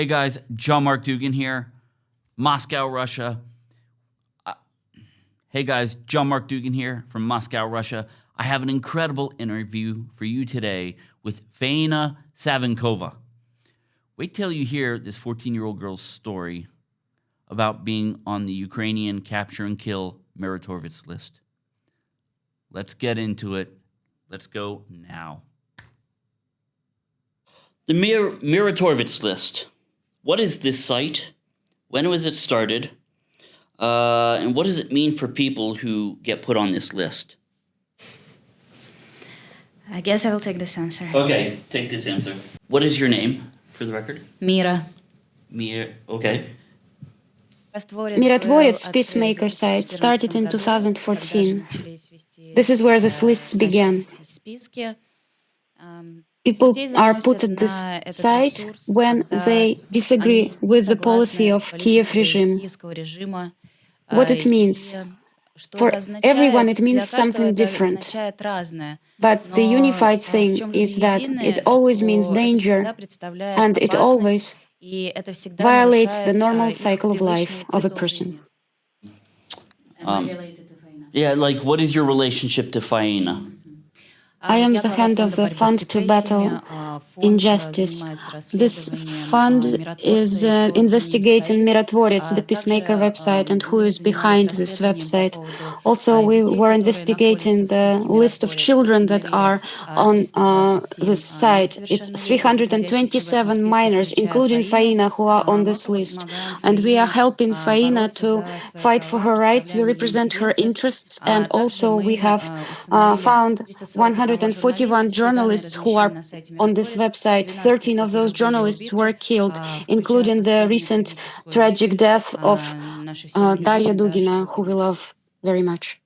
Hey guys, John Mark Dougan here, Moscow, Russia. Uh, hey guys, John Mark Dougan here from Moscow, Russia. I have an incredible interview for you today with Faina Savinkova. Wait till you hear this 14 year old girl's story about being on the Ukrainian capture and kill Mirotvorets list. Let's get into it. Let's go now. The Mir- Mirotvorets list. What is this site? When was it started? Uh, and what does it mean for people who get put on this list? I guess I will take this answer. Okay, take this answer. What is your name, for the record? Mira. Mira, uh, Okay. Mirotvorets Peacemaker site started in 2014. This is where these uh, lists began. People are put at this site when they disagree with the policy of Kiev regime. What it means? For everyone, it means something different. But the unified thing is that it always means danger, and it always violates the normal cycle of life of a person. Um, yeah, like what is your relationship to Faina? I am the hand of the Fund to Battle Injustice. This fund is uh, investigating Mirotvorets, the Peacemaker website, and who is behind this website. Also, we were investigating the list of children that uh, are on uh, this site. It's 327 minors, including Faina, who are on this list. And we are helping Faina to fight for her rights. We represent her interests, and also we have uh, uh found 141 journalists who are on this website. 13 of those journalists were killed, including the recent tragic death of uh, uh Daria Dugina, who we love very much.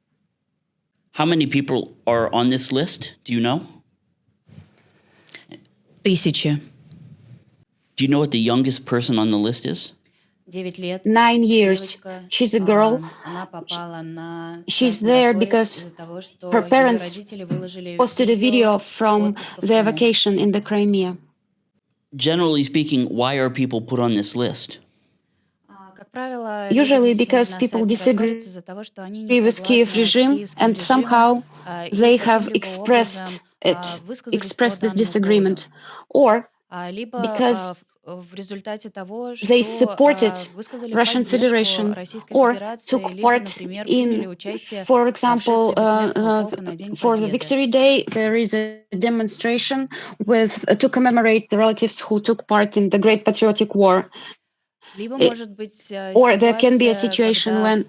How many people are on this list? Do you know? Тысячи. Do you know what the youngest person on the list is? Nine years. She's a girl. She's there because her parents posted a video from their vacation in the Crimea. Generally speaking, why are people put on this list? Usually because people disagree with Kiev regime and somehow they have expressed it, expressed this disagreement, or because they supported Russian Federation or took part in, for example, uh, uh, for the Victory Day, there is a demonstration with uh, to commemorate the relatives who took part in the Great Patriotic War. It, or there can be a situation when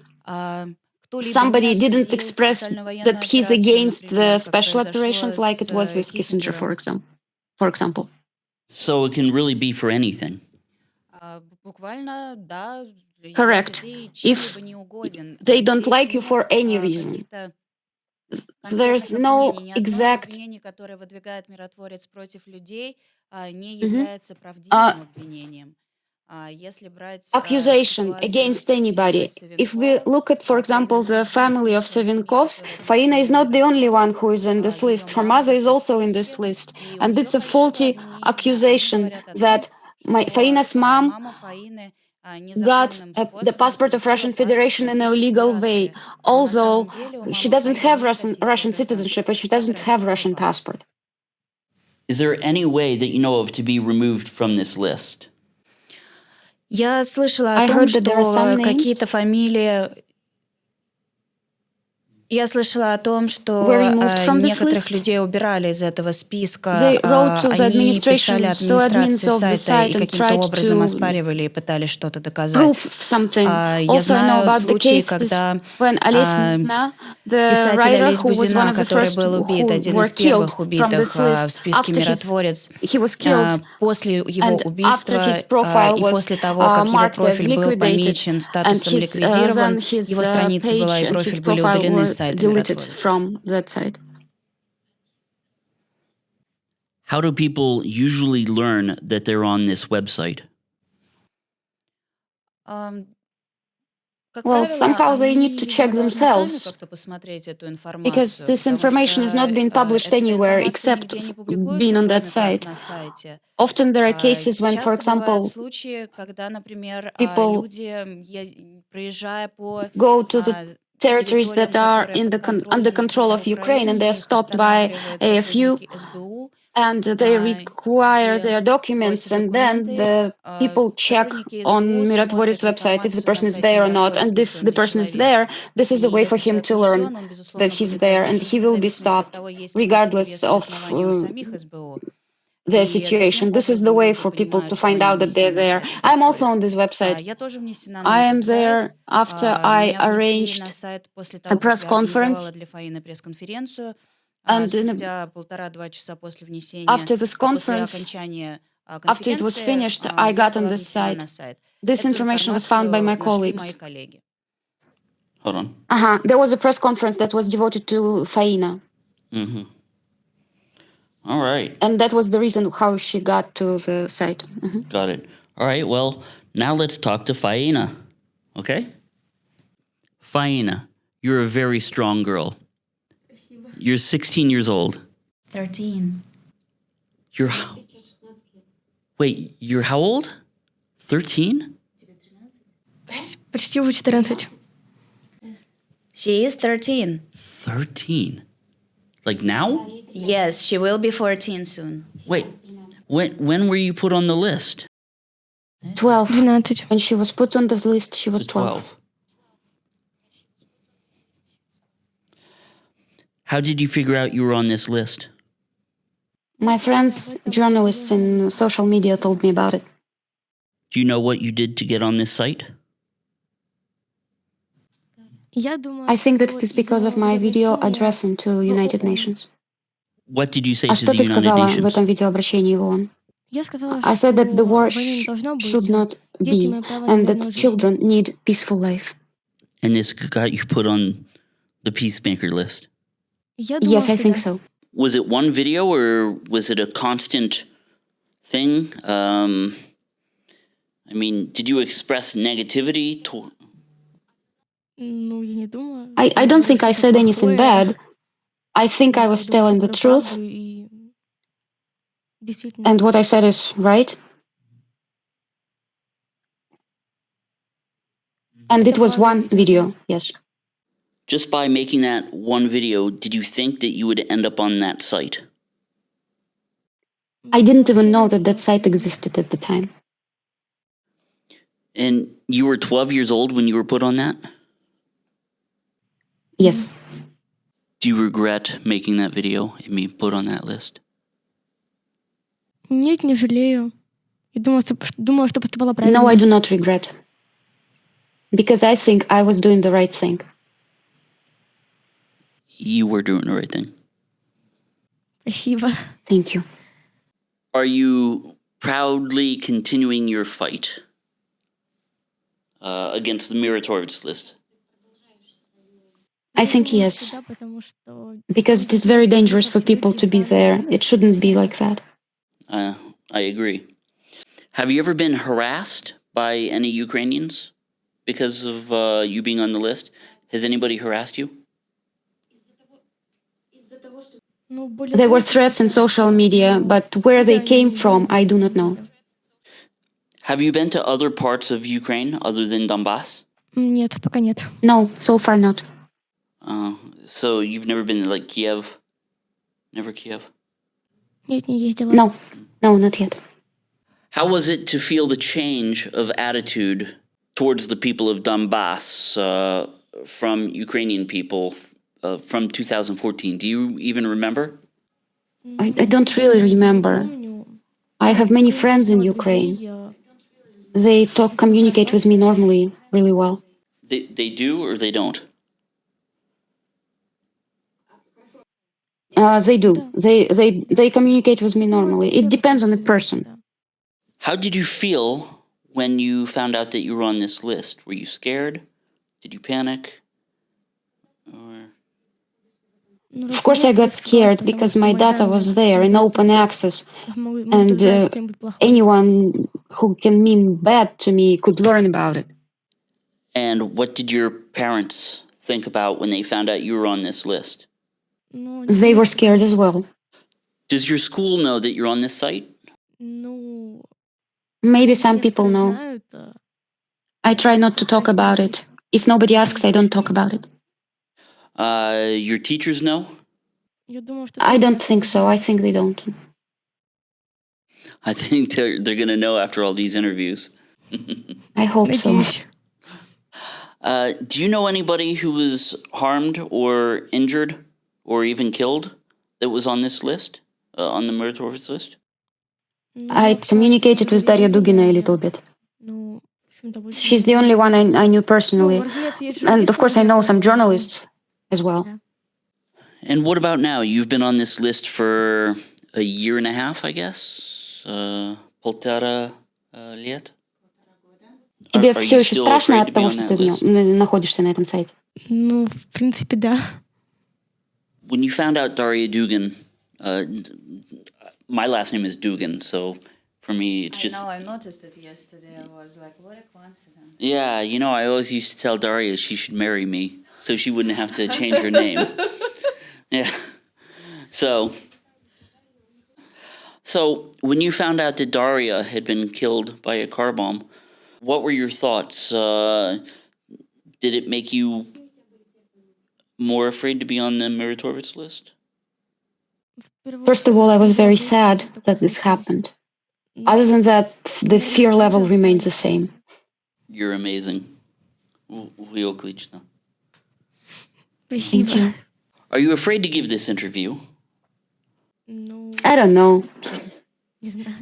somebody didn't express that he's against the special operations like it was with Kissinger, for example. For example. So it can really be for anything. Correct. If they don't like you for any reason, there's no exact mm-hmm. uh, accusation against anybody. If we look at, for example, the family of Savinkovs, Faina is not the only one who is in this list. Her mother is also in this list. And it's a faulty accusation that my, Faina's mom got a, the passport of Russian Federation in a legal way, although she doesn't have Russian, Russian citizenship and she doesn't have Russian passport. Is there any way that you know of to be removed from this list? Я слышала о том, что какие-то фамилии Я слышала о том, что некоторых людей убирали из этого списка. Они писали администрации сайта и каким-то образом оспаривали и пытались что-то доказать. Я знаю случаи, когда писатель Олесь Бузина, который был убит, один из первых убитых в списке «Миротворец», после его убийства и после того, как его профиль был помечен статусом ликвидирован, его страница была и профиль были удалены с deleted from that site. How do people usually learn that they're on this website? Um, Well, somehow they need to check themselves because this information is not being published anywhere except being on that site. Often there are cases when, for example, people go to the territories that are in the con under control of Ukraine and they're stopped by AFU and they require their documents and then the people check on Mirotvorets website if the person is there or not and if the person is there this is a way for him to learn that he's there and he will be stopped regardless of uh, their situation. This is the way for people to find out that they're there. I'm also on this website. I am there after I arranged a press conference and after this conference, after it was finished, I got on this site. This information was found by my colleagues. Hold on. Uh-huh. There was a press conference that was devoted to Faina. Mm-hmm. All right. And that was the reason how she got to the site. Mm -hmm. Got it. All right. Well, now let's talk to Faina. Okay? Faina, you're a very strong girl. You're 16 years old. 13. You're. Wait, you're how old? 13? She is 13. 13? Like now? Yes, she will be 14 soon. Wait, when, when were you put on the list? 12. 12. When she was put on the list, she was 12. 12. How did you figure out you were on this list? My friends, journalists in social media told me about it. Do you know what you did to get on this site? I think that it is because of my video addressing to United Nations. What did you say to the United Nations? в этом видеообращении в ООН? I said that the war sh should not be, and that children need peaceful life. And this got you put on the peacemaker list. Yes, I think so. Was it one video or was it a constant thing? Um, I mean, did you express negativity? To- I, I don't think I said anything bad. I think I was telling the truth. And what I said is right. And it was one video, yes. Just by making that one video, did you think that you would end up on that site? I didn't even know that that site existed at the time. And you were 12 years old when you were put on that? Yes. Do you regret making that video and being put on that list? Нет, не жалею. Я думала, думала, что поступала правильно. No, I do not regret. Because I think I was doing the right thing. You were doing the right thing. Спасибо. Thank you. Are you proudly continuing your fight uh, against the Mirotvorets list? I think yes, because it is very dangerous for people to be there. It shouldn't be like that. Uh, I agree. Have you ever been harassed by any Ukrainians because of uh, you being on the list? Has anybody harassed you? There were threats in social media, but where they came from, I do not know. Have you been to other parts of Ukraine other than Donbass? No, so far not. Uh, so you've never been to, like Kiev? Never Kiev? No, no, not yet. How was it to feel the change of attitude towards the people of Donbass uh, from Ukrainian people uh, from 2014? Do you even remember? I, I don't really remember. I have many friends in Ukraine. They talk, communicate with me normally, really well. They, they do or they don't? Uh, they do. They, they, they communicate with me normally. It depends on the person. How did you feel when you found out that you were on this list? Were you scared? Did you panic? Of course, I got scared because my data was there in open access, and uh, anyone who can mean bad to me could learn about it. And what did your parents think about when they found out you were on this list? They were scared as well. Does your school know that you're on this site? No. Maybe some people know. I try not to talk about it. If nobody asks, I don't talk about it. Uh, your teachers know? I don't think so. I think they don't. I think they're, they're going to know after all these interviews. I hope so. Uh, do you know anybody who was harmed or injured or even killed that was on this list, uh, on the meritorious list? I communicated with Daria Dugina a little bit. She's the only one I, I knew personally. And of course, I know some journalists as well. And what about now? You've been on this list for a year and a half, I guess? Uh, полтора лет? Тебе все еще страшно от того, что ты находишься на этом сайте? Ну, в принципе, да. When you found out Daria Dugan, uh, my last name is Dougan, so for me it's just. I know, I noticed it yesterday. I was like, what a coincidence. Yeah, you know, I always used to tell Daria she should marry me so she wouldn't have to change her name. yeah. So. So when you found out that Daria had been killed by a car bomb, what were your thoughts? Uh, did it make you more afraid to be on the Mirotvorets list? First of all, I was very sad that this happened. Other than that, the fear level remains the same. You're amazing. Thank you. Are you afraid to give this interview? No. I don't know.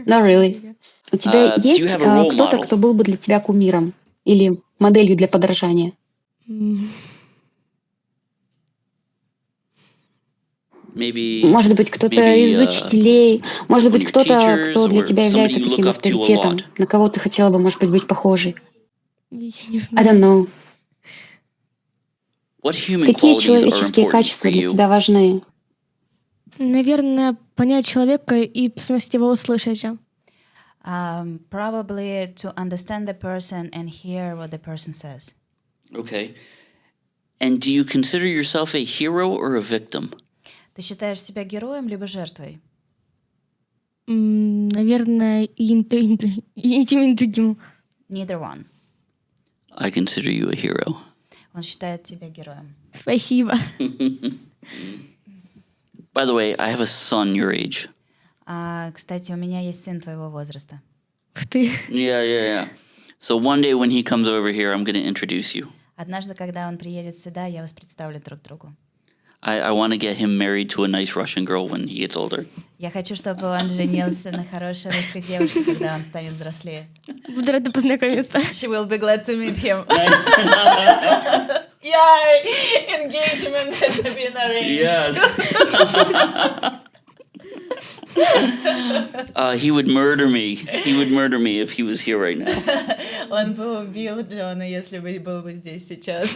Not really. У тебя uh, есть кто-то, кто был бы для тебя кумиром или моделью для подражания? Mm. Может быть, кто-то из uh, учителей, может быть, кто-то, кто для тебя является таким авторитетом, на кого ты хотела бы, может быть, быть похожей. Я не I знаю. don't know. Какие человеческие качества для тебя важны? Наверное, понять человека и в смысле его услышать. Um, probably to understand the person and hear what the person says. Okay. And do you consider yourself a hero or a victim? Ты считаешь себя героем либо жертвой? М, Наверное, и, и, то, и, то, и тем, и другим. Neither one. I consider you a hero. Он считает тебя героем. Спасибо. By the way, I have a son your age. А, кстати, у меня есть сын твоего возраста. Ух ты. Yeah, yeah, yeah. So one day when he comes over here, I'm going to introduce you. Однажды, когда он приедет сюда, я вас представлю друг другу. I, I want to get him married to a nice Russian girl when he gets older. Я хочу, чтобы он женился на хорошей русской девушке, когда он станет взрослее. Буду рада познакомиться. She will be glad to meet him. Yay! Engagement has been arranged. uh, he would murder me. He would murder me if he was here right now. Он бы убил Джона, если бы был бы здесь сейчас.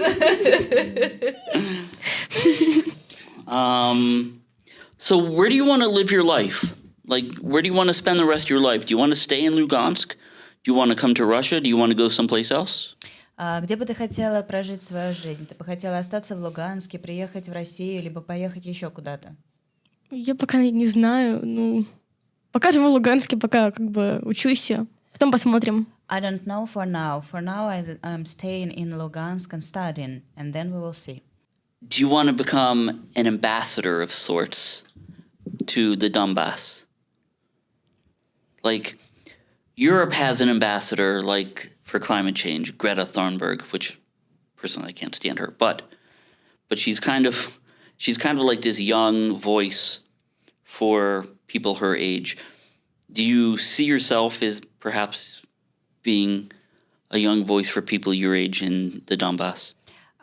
Um, so where do you want to live your life? Like, where do you want to spend the rest of your life? Do you want to stay in Lugansk? Do you want to come to Russia? Do you want to go someplace else? А где бы ты хотела прожить свою жизнь? Ты бы хотела остаться в Луганске, приехать в Россию, либо поехать еще куда-то? Я пока не знаю. Ну, пока живу в Луганске, пока как бы учусь. Потом посмотрим. I don't know for now. For now, I, I'm staying in Lugansk and studying, and then we will see. Do you want to become an ambassador of sorts to the Donbass? Like, Europe has an ambassador, like for climate change, Greta Thunberg, which personally I can't stand her, but but she's kind of she's kind of like this young voice for people her age. Do you see yourself as perhaps being a young voice for people your age in the Donbass?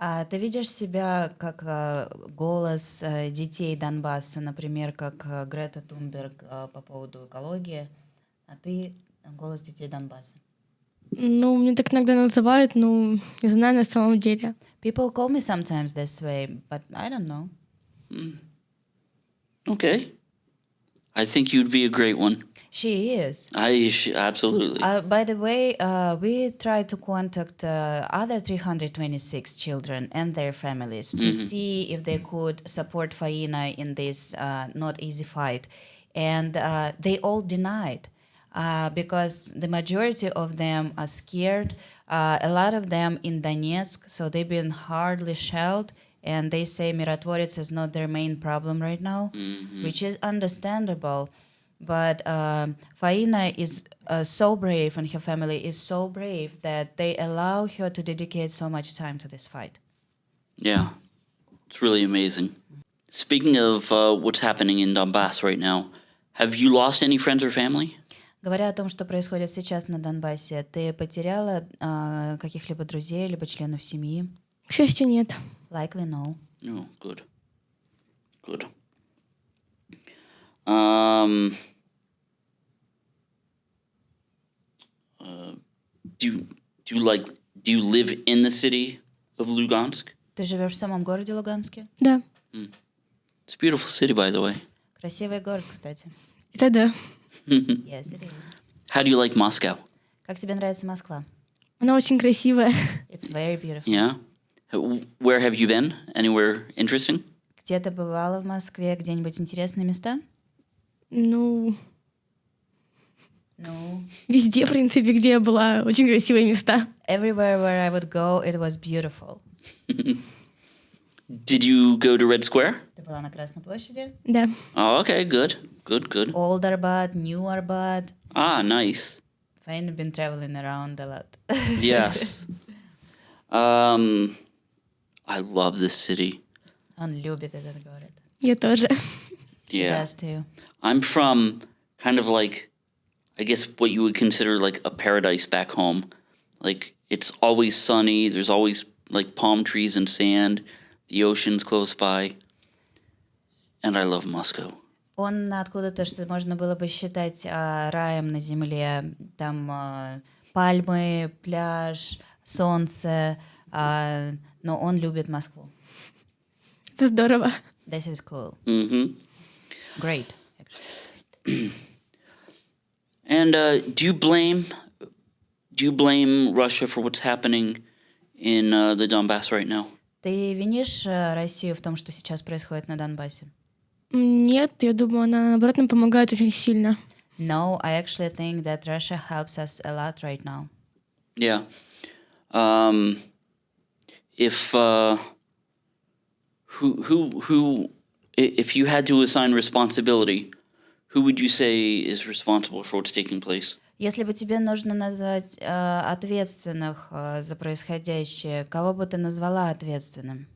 А ты видишь себя как э, голос э, детей Донбасса, например, как э, Грета Тунберг э, по поводу экологии, а ты голос детей Донбасса? Ну, мне так иногда называют, ну, не знаю на самом деле. People call me sometimes this way, but I don't know. Okay. I think you'd be a great one. She is. I sh- absolutely. Uh, by the way, uh, we tried to contact uh, other 326 children and their families to see if they could support Faina in this uh, not easy fight. And uh, they all denied uh, because the majority of them are scared. Uh, a lot of them in Donetsk, so they've been hardly shelled and they say Mirotvorets is not their main problem right now, mm-hmm. which is understandable. But uh, Faina is uh, so brave, and her family is so brave that they allow her to dedicate so much time to this fight. Yeah, it's really amazing. Speaking of uh, what's happening in Donbass right now, have you lost any friends or family? Говоря о том, что происходит сейчас на Донбассе, ты потеряла каких-либо друзей либо членов семьи? К счастью, нет. Likely no. No, good. Good. Um. Uh, do you, do you like do you live in the city of Lugansk? Ты живешь в самом городе Луганске? Да. It's a beautiful city, by the way. Красивый город, кстати. Это да. Yes, it is. How do you like Moscow? Как тебе нравится Москва? Она очень красивая. It's very beautiful. Yeah. H- Where have you been? Anywhere interesting? Где ты бывала в Москве? Где-нибудь интересные места? Ну, Ну, везде, в принципе, где я была, очень красивые места. everywhere where I would go, it was beautiful. Did you go to Red Square? Ты была на Красной площади? Да. Oh, okay, good, good, good. Old Arbat, New Arbat. Ah, nice. I've been traveling around a lot. Yes. um, I love this city. Он любит этот город. Я тоже. She Yeah. does too. I'm from kind of like, I guess what you would consider like a paradise back home. Like it's always sunny. There's always like palm trees and sand. The ocean's close by. And I love Moscow. Он откуда-то, что можно было бы считать а, раем на земле. Там а, пальмы, пляж, солнце. а, но он любит Москву. Это здорово. This is cool. Mm-hmm. Great. actually. And uh, do you blame do you blame Russia for what's happening in uh, the Donbass right now? Ты винишь э, Россию в том, что сейчас происходит на Донбассе? М, Нет, я думаю, она, наоборот, нам помогает очень сильно. No, I actually think that Russia helps us a lot right now. Yeah. Um, if uh, who who who i- if you had to assign responsibility, who would you say is responsible for what's taking place? Если бы тебе нужно назвать э, ответственных э, за происходящее, кого бы ты назвала ответственным?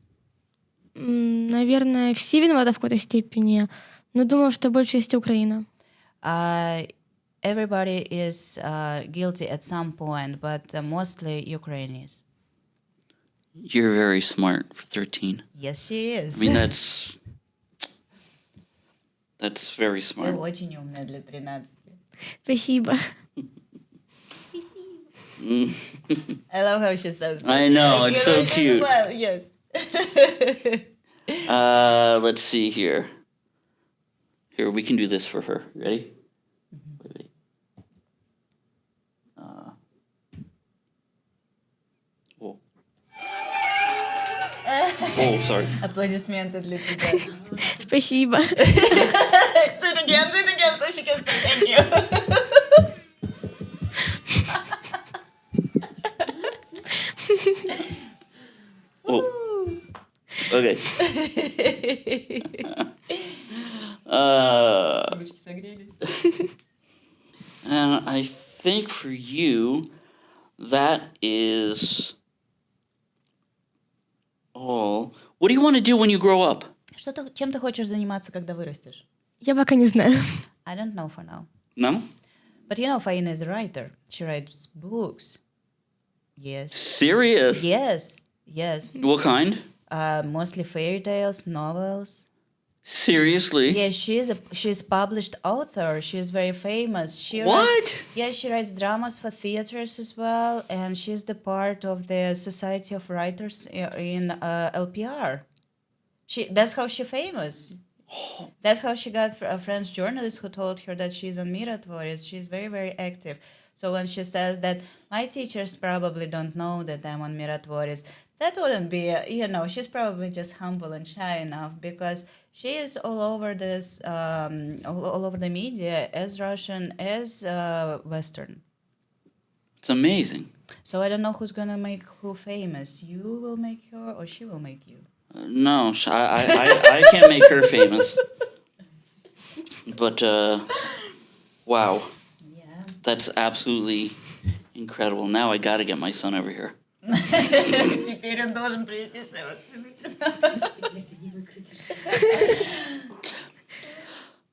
М, Наверное, все виноваты в какой-то степени, но думаю, что больше есть Украина. Uh, everybody is uh, guilty at some point, but uh, mostly Ukrainians. You're very smart for thirteen. Yes, she is. I mean that's that's very Ты smart. очень умная для 13. Спасибо. I love how she says that. I know Like, it's you so know, as cute. well, Yes. Uh, let's see here. Here, we can do this for her. Ready? sorry. Аплодисменты для тебя. Спасибо. do it again, do it again, so she can say thank you. Oh. Okay. uh, and I think for you, that want to do when you grow up? Что ты, чем ты хочешь заниматься, когда вырастешь? Я пока не знаю. I don't know for now. No? But you know, Faina is a writer. She writes books. Yes. Serious? Yes. Yes. What kind? Uh, mostly fairy tales, novels. Seriously? Yes, she's a she's published author. She's very famous. She writes- What? yeah, she writes dramas for theaters as well, and she's the part of the Society of Writers i- in uh, LPR. She that's how she famous. That's how she got a French journalist who told her that she's on Mirotvorets. She's very, very active. So when she says that my teachers probably don't know that I'm on Mirotvorets, that wouldn't be, you know, she's probably just humble and shy enough because she is all over this, um, all, all, over the media as Russian as uh, Western. It's amazing. So I don't know who's gonna make who famous. You will make her, or she will make you. Uh, no, I, I, I, I can't make her famous. But uh, wow. That's absolutely incredible. Now I got to get my son over here. Теперь он должен привести своего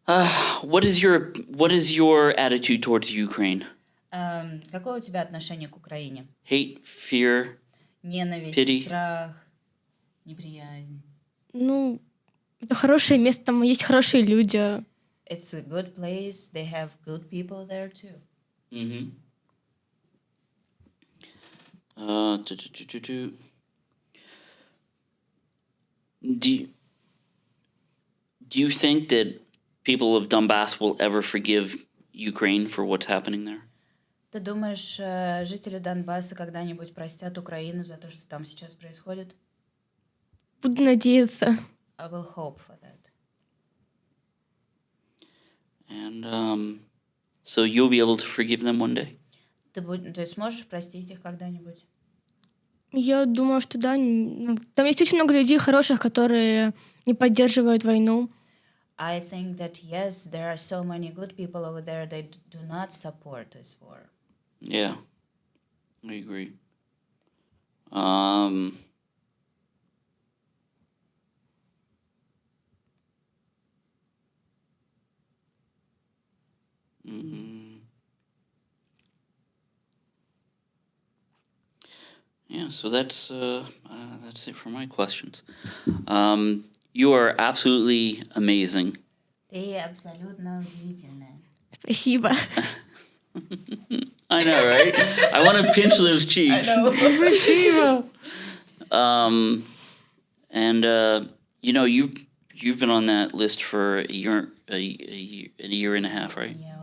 Uh, what is your what is your attitude towards Ukraine? Um, какое у тебя отношение к Украине? Hate, fear, ненависть, pity. страх, Неприязнь. Ну, это хорошее место, там есть хорошие люди. It's a good place. They have good people there too. Mm-hmm. Uh, do, do, do, do, do you, do you think that people of Donbass will ever forgive Ukraine for what's happening there? Ты думаешь, жители Донбасса когда-нибудь простят Украину за то, что там сейчас происходит? Буду надеяться. I will hope for that. And um, so you'll be able to forgive them one day? Ты, будь, ты сможешь простить их когда-нибудь? Я думаю, что да. Там есть очень много людей хороших, которые не поддерживают войну. I think that yes, there are so many good people over there that do not support this war. Yeah, I agree. Um, Mm. Yeah, so that's uh, uh, that's it for my questions. Um, you are absolutely amazing. Ты абсолютно удивительная. Спасибо. I know, right? I want to pinch those cheeks. I know. Спасибо. Um, and uh, you know you've you've been on that list for a year, a, a year, a year and a half, right? Yeah.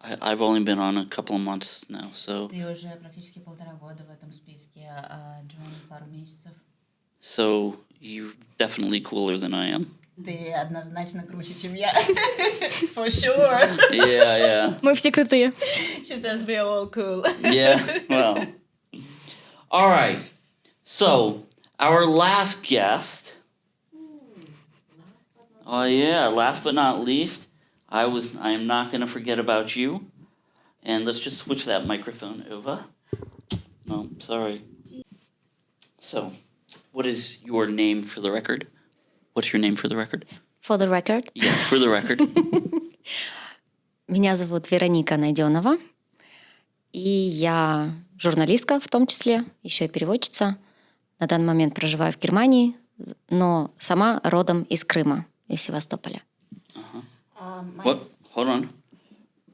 I, I've only been on a couple of months now, so. Ты уже практически полтора года в этом списке, а Джон пару месяцев. So you're definitely cooler than I am. Ты однозначно круче, чем я. For sure. Yeah, yeah. Мы все крутые. She says we are all cool. Yeah, well. All right. So, our last guest. Oh, yeah, last but not least I was I am not going to forget about you. And let's just switch that microphone over. No, sorry. So, what is your name for the record? What's your name for the record? For the record? Yes, for the record. Меня зовут Вероника Найденова. И я журналистка в том числе, еще и переводчица. На данный момент проживаю в Германии, но сама родом из Крыма, из Севастополя. Uh-huh. Um, what? Hold on.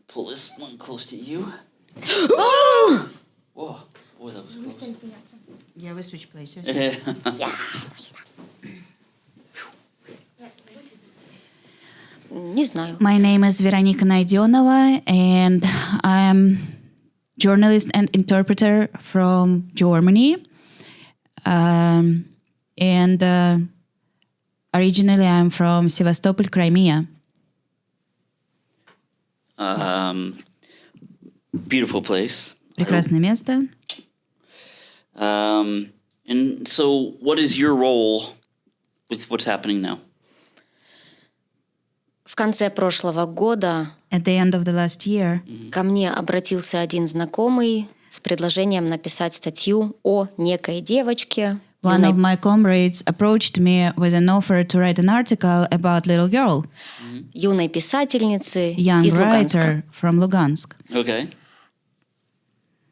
Pull this one close to you. Whoa! Boy, that was close. Yeah, we switch places. yeah. Не знаю. My name is Veronika Найденова, and I'm journalist and interpreter from Germany. Um, and uh, originally, I'm from Sevastopol, Crimea. Um, beautiful place. Прекрасное место. Um, and so, what is your role with what's happening now? В конце прошлого года At the end of the last year, ко мне обратился один знакомый с предложением написать статью о некой девочке. One of my comrades approached me with an offer to write an article about little girl. Юной писательницы Young из Луганска. writer from Lugansk. Okay.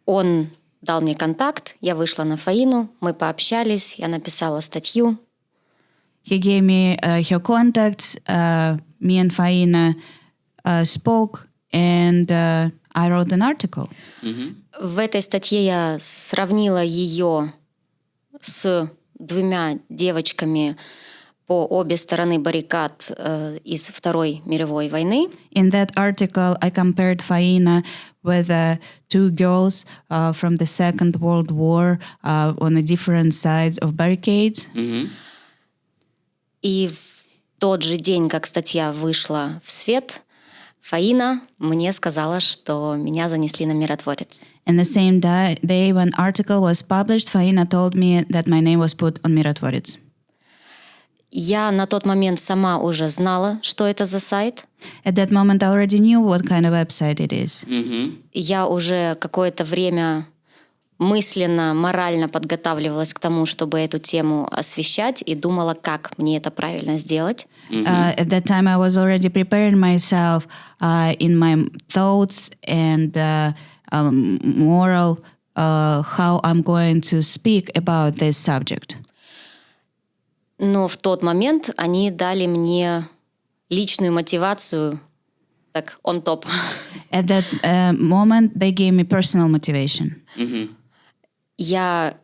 Он дал мне контакт, я вышла на Фаину, мы пообщались, я написала статью. He gave me uh, her contact. Uh, me and Faina uh, spoke, and uh, I wrote an article. Mm-hmm. В этой статье я сравнила ее с двумя девочками по обе стороны баррикад э, из Второй мировой войны. In that article, I compared Faina with uh, two girls uh, from the Second World War uh, on the different sides of barricades. Mm-hmm. И в тот же день, как статья вышла в свет, Фаина мне сказала, что меня занесли на миротворец. And the same day, when article was published, Faina told me that my name was put on миротворец. Я на тот момент сама уже знала, что это за сайт. At that moment, I already knew what kind of website it is. Mm-hmm. Я уже какое-то время мысленно, морально подготавливалась к тому, чтобы эту тему освещать и думала, как мне это правильно сделать. Mm-hmm. Uh, at that time, I was already preparing myself uh, in my thoughts and uh, um, moral uh, how I'm going to speak about this subject. Но в тот момент они дали мне личную мотивацию, так, on top. At that uh, moment, they gave me personal motivation. Mm-hmm. Я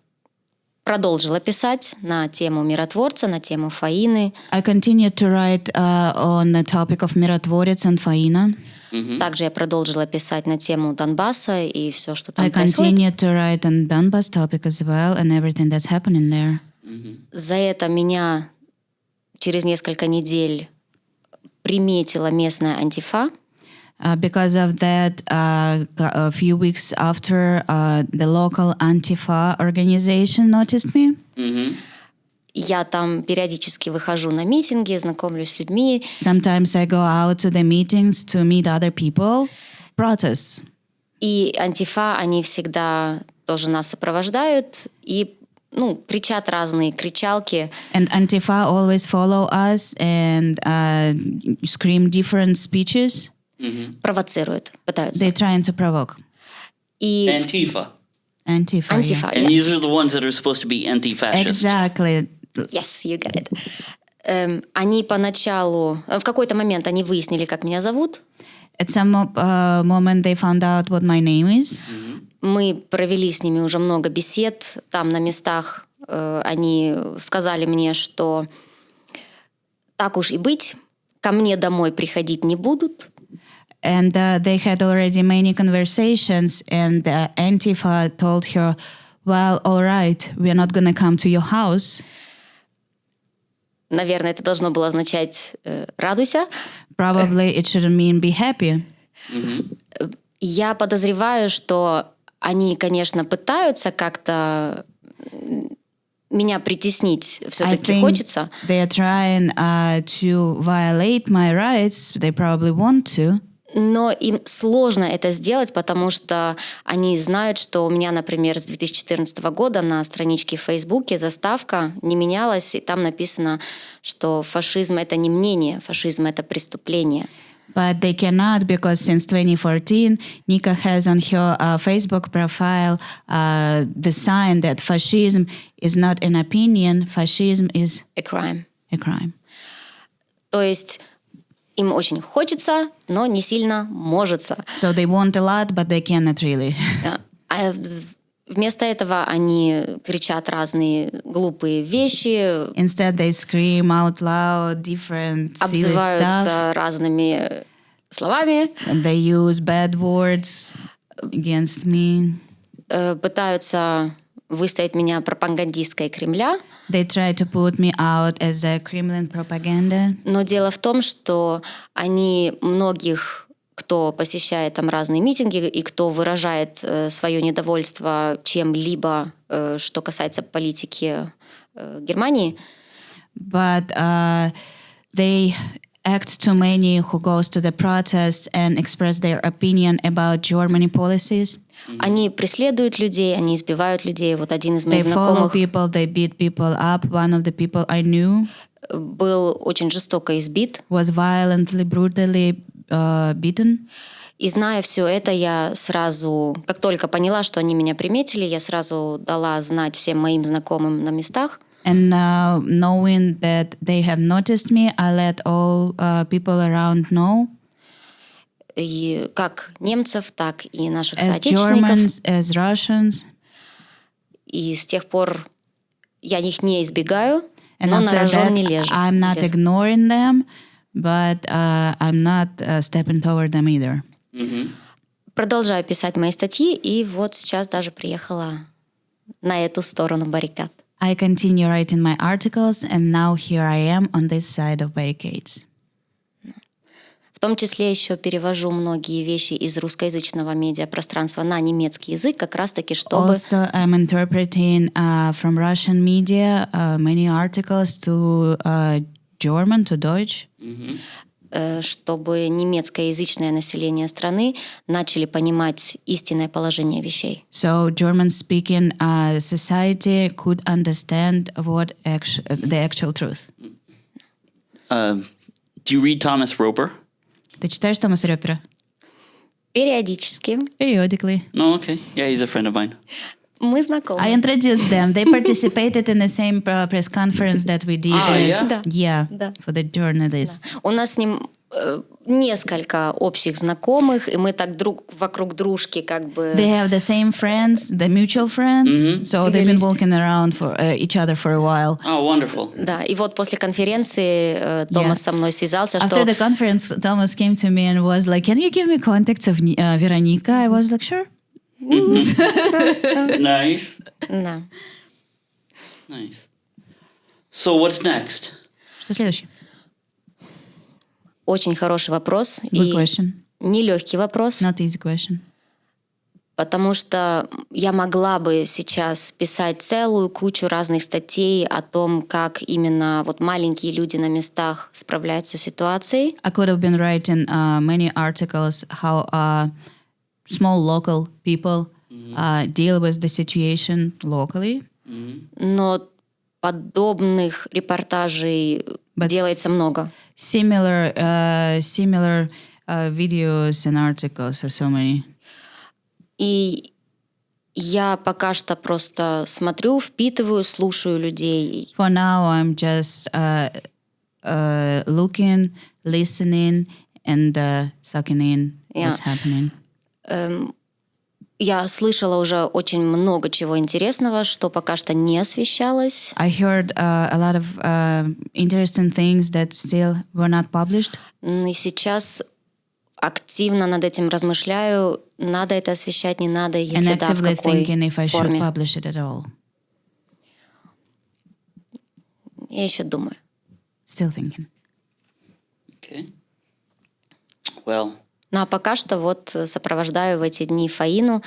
продолжила писать на тему миротворца, на тему Фаины. I continued to write uh, on the topic of миротворец and Фаина. Mm-hmm. Также я продолжила писать на тему Донбасса и все, что там I происходит. continued to write on Donbass topic as well and everything that's happening there. За это меня через несколько недель приметила местная антифа. Uh, because of that, uh, a few weeks after, uh, the local Antifa organization noticed me. Mm-hmm. Я там периодически выхожу на митинги, знакомлюсь с людьми. Sometimes I go out to the meetings to meet other people, protests. И антифа, они всегда тоже нас сопровождают и ну, кричат разные кричалки. And Antifa always follow us and uh, scream different speeches. Mm-hmm. Провоцируют, пытаются. They're trying to provoke. И Antifa. Antifa. Антифа. yeah. And these are the ones that are supposed to be anti-fascist. Exactly. Yes, you get it. Эм, они поначалу, в какой-то момент они выяснили, как меня зовут. At some uh, moment, they found out what my name is. Мы провели с ними уже много бесед. Там на местах э, они сказали мне, что так уж и быть, ко мне домой приходить не будут. And uh, they had already many conversations, and uh, Antifa told her, Well, all right, we're not going to come to your house. Наверное, это должно было означать э, «радуйся». Probably it should mean be happy. Я подозреваю, что они, конечно, пытаются как-то м, меня притеснить. I Все-таки think хочется. they are trying uh, to violate my rights. They probably want to. Но им сложно это сделать, потому что они знают, что у меня, например, с 2014 года на страничке в Фейсбуке заставка не менялась, и там написано, что фашизм — это не мнение, фашизм — это преступление. But they cannot because since 2014, Nika has on her uh, Facebook profile uh, the sign that fascism is not an opinion, fascism is A crime. a crime. То есть им очень хочется, но не сильно можется. So they want a lot, but they cannot really. А вместо этого они кричат разные глупые вещи, Instead, they scream out loud different silly stuff. обзываются разными словами, And they use bad words against me. э, пытаются выставить меня пропагандисткой Кремля. They try to put me out as a Kremlin propaganda. Но дело в том, что они многих, кто посещает там разные митинги и кто выражает э, свое недовольство чем-либо, э, что касается политики э, Германии, But uh, they act too many who goes to the protests and express their opinion about Germany policies. Они преследуют людей, они избивают людей. Вот один из They моих follow знакомых people, they beat people up. One of the people I knew был очень жестоко избит. was violently, brutally uh, beaten. И зная все это, я сразу, как только поняла, что они меня приметили, я сразу дала знать всем моим знакомым на местах. And uh, knowing that they have noticed me, I let all uh, people around know, И как немцев, так и наших as соотечественников. Germans, as Russians. И с тех пор я их не избегаю. And но на рожон не лежу. I'm not ignoring them, but uh, I'm not uh, stepping toward them either. Mm-hmm. Продолжаю писать мои статьи, и вот сейчас даже приехала на эту сторону баррикад. I continue writing my articles, and now here I am on this side of barricades. В том числе еще перевожу многие вещи из русскоязычного медиапространства на немецкий язык, как раз-таки чтобы... Also, I'm interpreting uh, from Russian media uh, many articles to uh, German, to Deutsch. Mm-hmm чтобы немецкоязычное население страны начали понимать истинное положение вещей. So German-speaking uh, society could understand what actu the actual truth. Uh, do you read Thomas Roper? Ты читаешь Томаса Ропера? Периодически. Periodically. No, okay. Yeah, he's a friend of mine. Мы знакомы. I introduced them. They participated in the same press conference that we did. Ah, yeah? Да. Yeah, да. for the journalists. Да. У нас с ним э, несколько общих знакомых, и мы так друг вокруг дружки как бы... They have the same friends, the mutual friends, mm-hmm. so they've been walking around for uh, each other for a while. Oh, wonderful. Да, и вот после конференции э, Томас yeah. со мной связался, After что... the conference, Thomas came to me and was like, can you give me contacts of uh, Veronica? I was like, sure. nice. Да. Nice. So what's next? Что следующее? Очень хороший вопрос. Good и question. Нелегкий вопрос. Not easy question. Потому что я могла бы сейчас писать целую кучу разных статей о том, как именно вот маленькие люди на местах справляются с ситуацией. I could have been writing uh, many articles how uh, small local people uh, deal with the situation locally. Но подобных репортажей But делается много. Similar, uh, similar uh, videos and articles are so many. И я пока что просто смотрю, впитываю, слушаю людей. For now, I'm just uh, uh, looking, listening, and uh, sucking in yeah. what's happening. Я слышала уже очень много чего интересного, что пока что не освещалось. I heard uh, a lot of uh, interesting things that still were not published. И сейчас активно над этим размышляю, надо это освещать, не надо, если And да, в какой thinking if I форме. Should publish it at all. Я еще думаю. Still thinking. Okay. Well, ну а пока что вот сопровождаю в эти дни Фаину.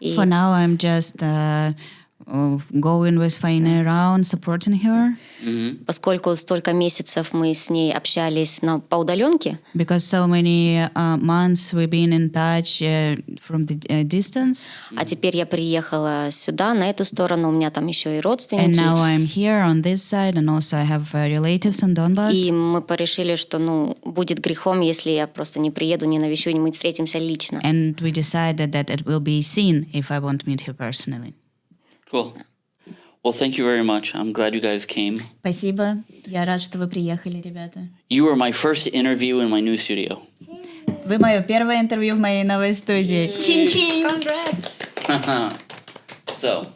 И... For now I'm just uh, going with Faina around, supporting her. Mm-hmm. Поскольку столько месяцев мы с ней общались на, по удаленке. Because so many uh, months we've been in touch uh, from the uh, distance. А теперь я приехала сюда, на эту сторону, у меня там еще и родственники. And now I'm here on this side, and also I have uh, relatives on Donbass. И мы порешили, что ну будет грехом, если я просто не приеду, не навещу, и мы встретимся лично. And we decided that it will be seen if I won't meet her personally. Cool. Well, thank you very much. I'm glad you guys came. Спасибо. Я рад, что вы приехали, ребята. You were my first interview in my new studio. Вы мое первое интервью в моей новой студии. Чин-чин! Congrats! so,